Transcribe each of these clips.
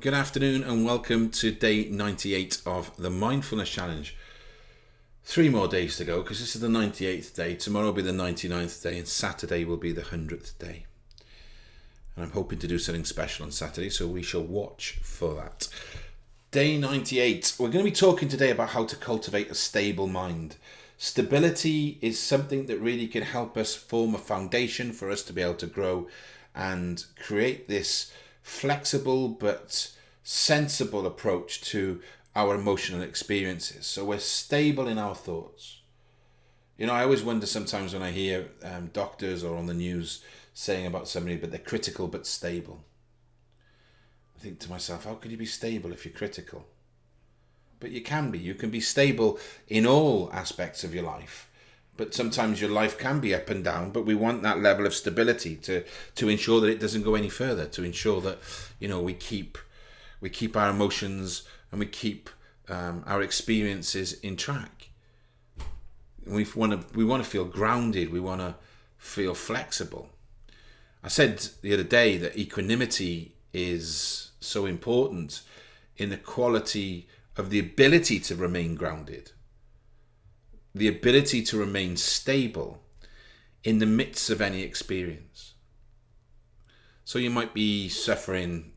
good afternoon, and welcome to day 98 of the Mindfulness Challenge. Three more days to go because this is the 98th day. Tomorrow will be the 99th day, and Saturday will be the 100th day. And I'm hoping to do something special on Saturday, so we shall watch for that. Day 98. We're going to be talking today about how to cultivate a stable mind. Stability is something that really can help us form a foundation for us to be able to grow and create this flexible but sensible approach to our emotional experiences. So we're stable in our thoughts. You know, I always wonder sometimes when I hear um, doctors or on the news saying about somebody, but they're critical but stable. I think to myself, how could you be stable if you're critical? But you can be. You can be stable in all aspects of your life but sometimes your life can be up and down but we want that level of stability to to ensure that it doesn't go any further to ensure that you know we keep we keep our emotions and we keep um, our experiences in track. We want to we want to feel grounded we want to feel flexible. I said the other day that equanimity is so important in the quality of the ability to remain grounded the ability to remain stable in the midst of any experience. So you might be suffering,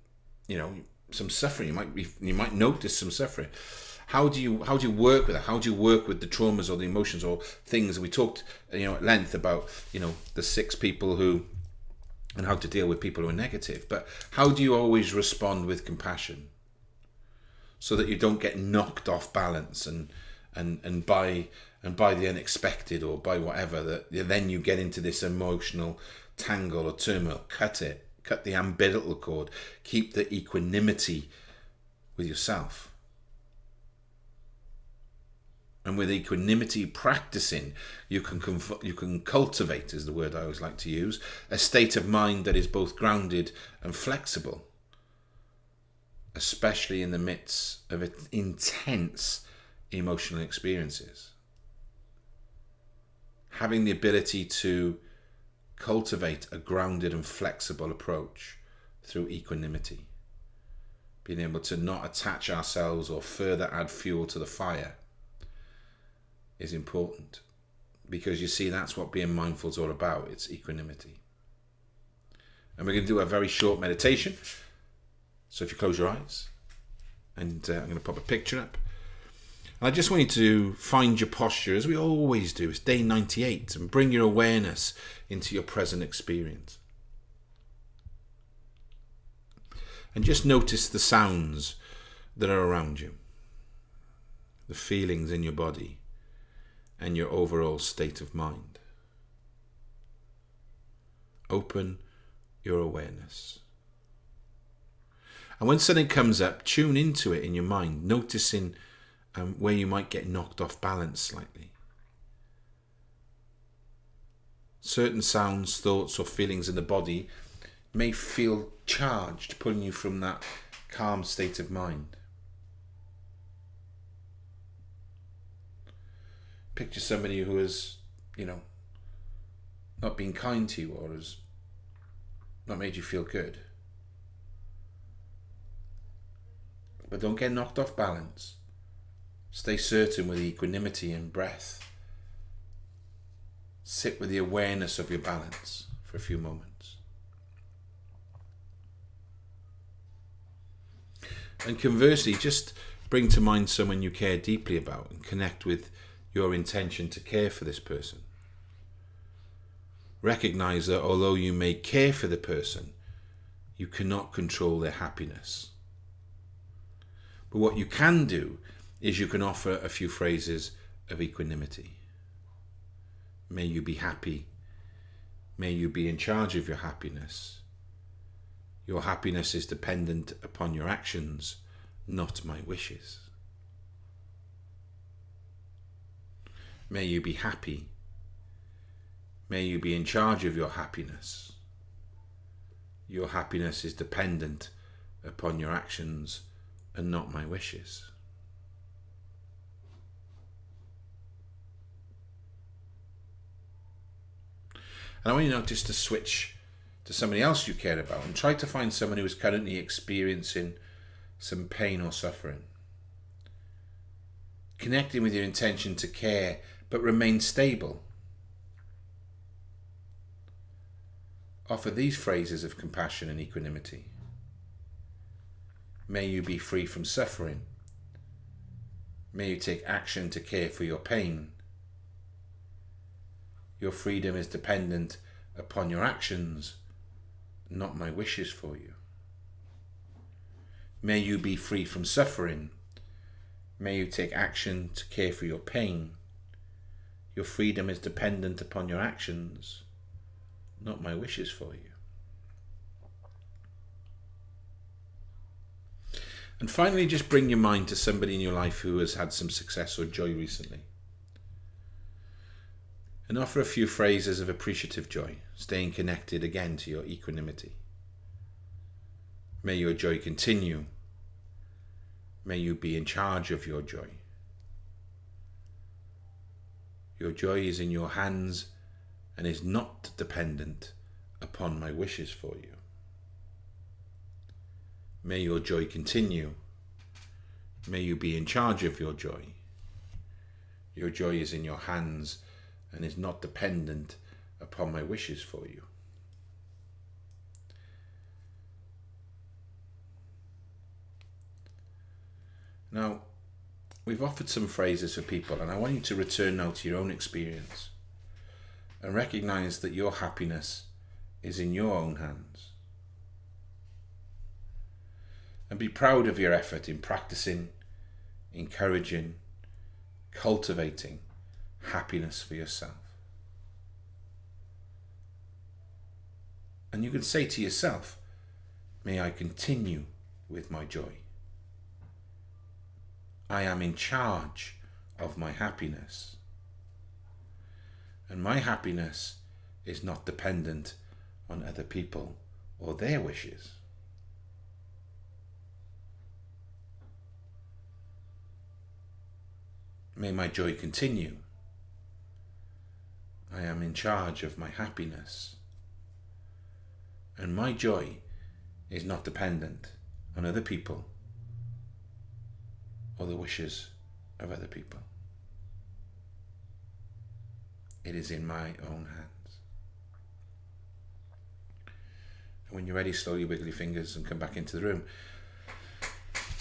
you know, some suffering. You might be, you might notice some suffering. How do you how do you work with it? How do you work with the traumas or the emotions or things? We talked, you know, at length about you know the six people who and how to deal with people who are negative. But how do you always respond with compassion so that you don't get knocked off balance and and and by and by the unexpected or by whatever that then you get into this emotional tangle or turmoil. Cut it. Cut the umbilical cord. Keep the equanimity with yourself. And with equanimity practicing you can you can cultivate is the word I always like to use a state of mind that is both grounded and flexible especially in the midst of intense emotional experiences having the ability to cultivate a grounded and flexible approach through equanimity. Being able to not attach ourselves or further add fuel to the fire is important because you see that's what being mindful is all about it's equanimity. And we're going to do a very short meditation. So if you close your eyes and uh, I'm going to pop a picture up I just want you to find your posture, as we always do. It's day 98, and bring your awareness into your present experience. And just notice the sounds that are around you, the feelings in your body, and your overall state of mind. Open your awareness. And when something comes up, tune into it in your mind, noticing um, where you might get knocked off balance slightly. Certain sounds, thoughts, or feelings in the body may feel charged, pulling you from that calm state of mind. Picture somebody who has, you know, not been kind to you or has not made you feel good. But don't get knocked off balance. Stay certain with equanimity and breath. Sit with the awareness of your balance for a few moments. And conversely, just bring to mind someone you care deeply about and connect with your intention to care for this person. Recognize that although you may care for the person, you cannot control their happiness. But what you can do is you can offer a few phrases of equanimity. May you be happy. May you be in charge of your happiness. Your happiness is dependent upon your actions, not my wishes. May you be happy. May you be in charge of your happiness. Your happiness is dependent upon your actions and not my wishes. And I want you now just to switch to somebody else you care about and try to find someone who is currently experiencing some pain or suffering. Connecting with your intention to care but remain stable. Offer these phrases of compassion and equanimity. May you be free from suffering. May you take action to care for your pain. Your freedom is dependent upon your actions, not my wishes for you. May you be free from suffering. May you take action to care for your pain. Your freedom is dependent upon your actions, not my wishes for you. And finally, just bring your mind to somebody in your life who has had some success or joy recently. And offer a few phrases of appreciative joy, staying connected again to your equanimity. May your joy continue. May you be in charge of your joy. Your joy is in your hands and is not dependent upon my wishes for you. May your joy continue. May you be in charge of your joy. Your joy is in your hands and is not dependent upon my wishes for you. Now, we've offered some phrases for people, and I want you to return now to your own experience and recognize that your happiness is in your own hands. And be proud of your effort in practicing, encouraging, cultivating happiness for yourself. And you can say to yourself, May I continue with my joy. I am in charge of my happiness. And my happiness is not dependent on other people or their wishes. May my joy continue. I am in charge of my happiness. And my joy is not dependent on other people or the wishes of other people. It is in my own hands. And when you're ready, slowly wiggle your fingers and come back into the room.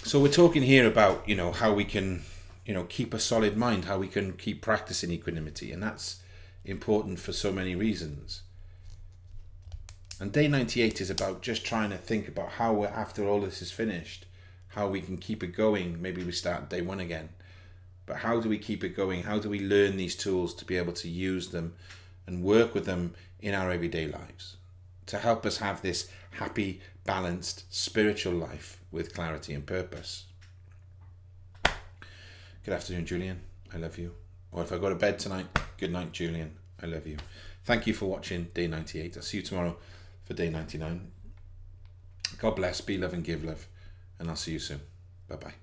So we're talking here about, you know, how we can, you know, keep a solid mind, how we can keep practicing equanimity. And that's important for so many reasons. And day 98 is about just trying to think about how, we're after all this is finished, how we can keep it going. Maybe we start day one again. But how do we keep it going? How do we learn these tools to be able to use them and work with them in our everyday lives to help us have this happy, balanced, spiritual life with clarity and purpose? Good afternoon, Julian. I love you. Or if I go to bed tonight, good night, Julian. I love you. Thank you for watching day 98. I'll see you tomorrow for day 99. God bless, be love and give love and I'll see you soon. Bye bye.